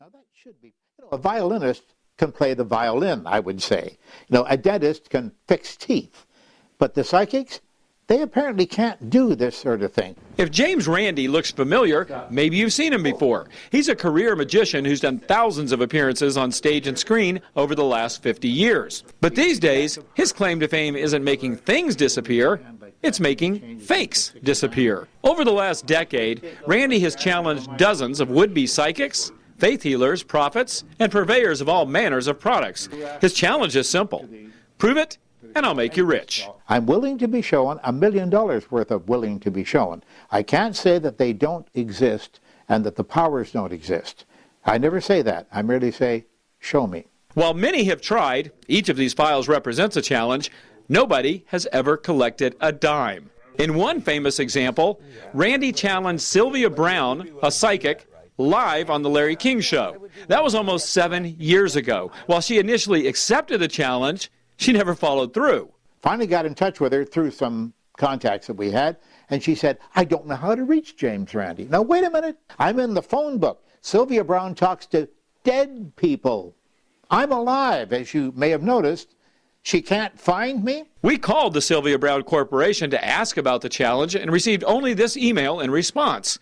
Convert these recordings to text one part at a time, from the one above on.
Now that should be, you know, a violinist can play the violin, I would say. You know, a dentist can fix teeth. But the psychics, they apparently can't do this sort of thing. If James Randi looks familiar, maybe you've seen him before. He's a career magician who's done thousands of appearances on stage and screen over the last 50 years. But these days, his claim to fame isn't making things disappear, it's making fakes disappear. Over the last decade, Randi has challenged dozens of would-be psychics, faith healers, prophets, and purveyors of all manners of products. His challenge is simple. Prove it and I'll make you rich. I'm willing to be shown a million dollars worth of willing to be shown. I can't say that they don't exist and that the powers don't exist. I never say that. I merely say, show me. While many have tried, each of these files represents a challenge, nobody has ever collected a dime. In one famous example, Randi challenged Sylvia Browne, a psychic, live on The Larry King Show. That was almost seven years ago. While she initially accepted the challenge, she never followed through. Finally got in touch with her through some contacts that we had, and she said, I don't know how to reach James Randi. Now, wait a minute. I'm in the phone book. Sylvia Browne talks to dead people. I'm alive, as you may have noticed. She can't find me? We called the Sylvia Browne Corporation to ask about the challenge and received only this email in response.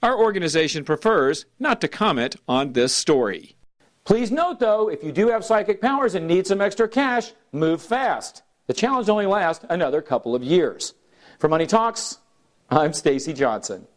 Our organization prefers not to comment on this story. Please note, though, if you do have psychic powers and need some extra cash, move fast. The challenge only lasts another couple of years. For Money Talks, I'm Stacy Johnson.